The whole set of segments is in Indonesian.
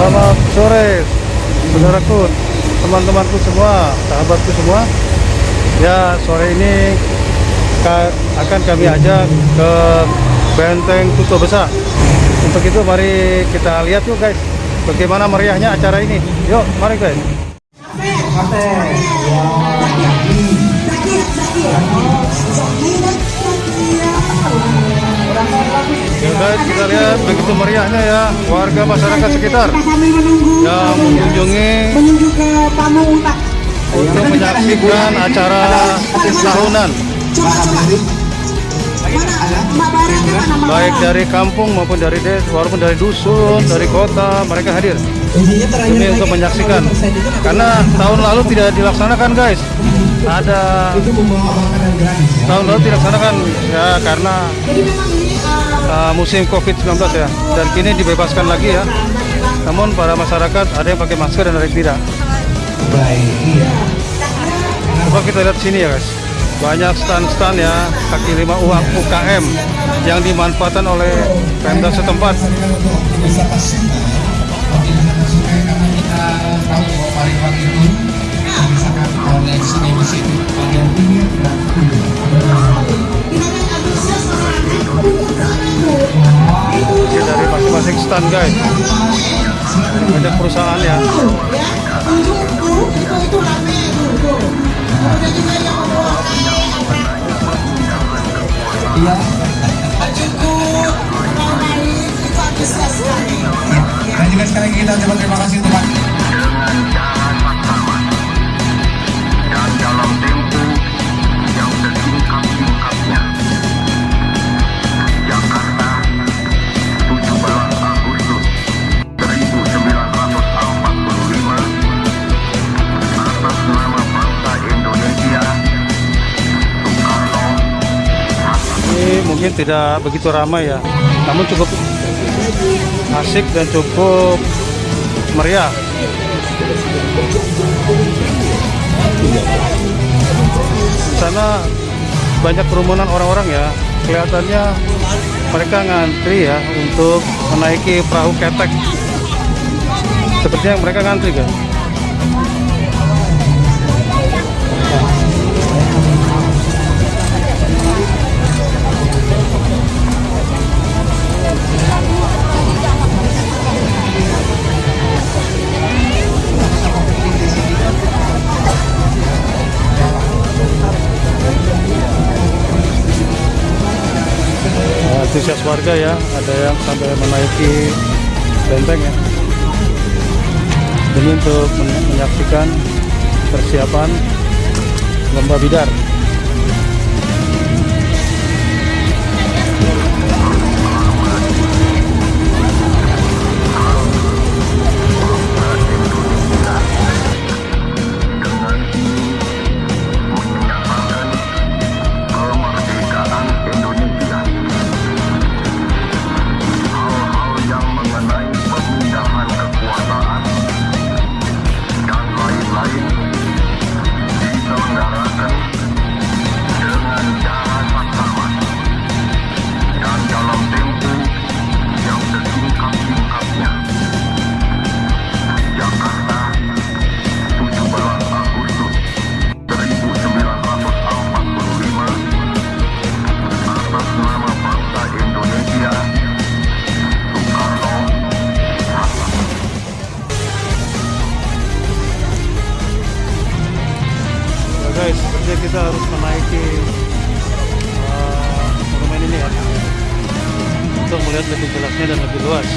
Selamat sore, saudaraku, teman-temanku semua, sahabatku semua. Ya, sore ini ka- akan kami ajak ke Benteng Kuto Besar. Untuk itu mari kita lihat yuk guys, bagaimana meriahnya acara ini. Yuk, mari guys. Ya guys, kita lihat begitu meriahnya ya warga masyarakat sekitar. Yang mengunjungi untuk menyaksikan acara tahunan. Baik dari kampung maupun dari des walaupun dari dusun dari kota mereka hadir. Ini untuk menyaksikan. Karena tahun lalu tidak dilaksanakan guys. Ada tahun lalu dilaksanakan. Ya karena uh, musim covid-19 ya. Dan kini dibebaskan lagi ya. Namun para masyarakat ada yang pakai masker dan ada yang tidak. Coba kita lihat sini ya guys. Banyak stand-stand ya kaki lima uang UKM yang dimanfaatkan oleh Pemda setempat. Ini stand guys. Banyak perusahaan ya. Ya antusias sekali Dan juga sekali kita ucapkan terima kasih mungkin tidak begitu ramai ya. Namun cukup asik dan cukup meriah. Di sana banyak kerumunan orang-orang ya. Kelihatannya mereka ngantri ya untuk menaiki perahu ketek. Sepertinya mereka ngantri kan antusias warga ya ada yang sampai menaiki benteng ya. Demi untuk men- menyaksikan persiapan lomba bidar guys, sepertinya kita harus menaiki uh, monumen ini ya untuk melihat lebih jelasnya dan lebih luas.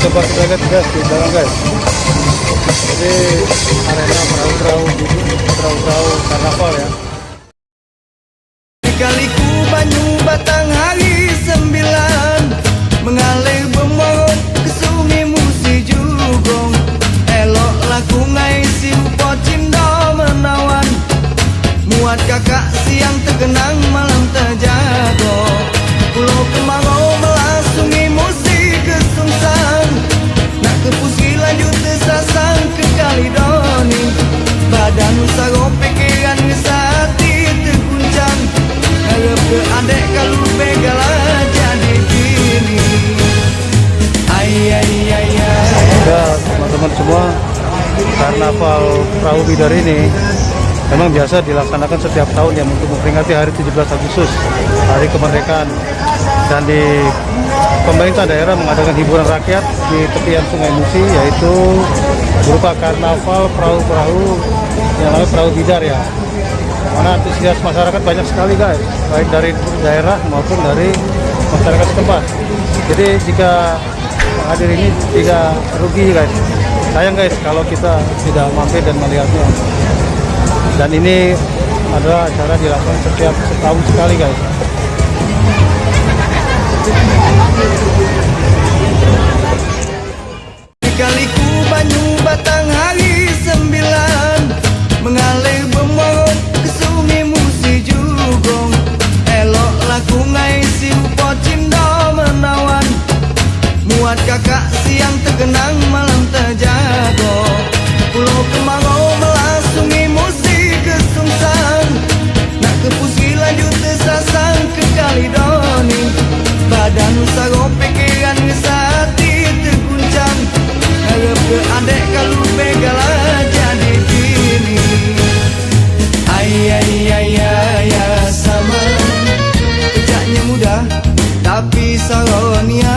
Coba kita lihat guys di belakang guys. Jadi arena perahu-perahu perahu-perahu karnaval ya. Kaliku banyu batang hari sembilan Mengalir bermorot ke sungai musi jugong. Elok laku ngai si upo cindo menawan Muat kakak siang terkenang malam terjago perahu bidar ini memang biasa dilaksanakan setiap tahun ya untuk memperingati hari 17 Agustus hari kemerdekaan. Dan di pemerintah daerah mengadakan hiburan rakyat di tepian Sungai Musi yaitu berupa karnaval perahu-perahu yang namanya perahu bidar ya. Mana antusias masyarakat banyak sekali guys baik dari daerah maupun dari masyarakat setempat. Jadi jika hadir ini tidak rugi guys sayang guys kalau kita tidak mampir dan melihatnya. Dan ini adalah acara dilakukan setiap setahun sekali guys tapi salonia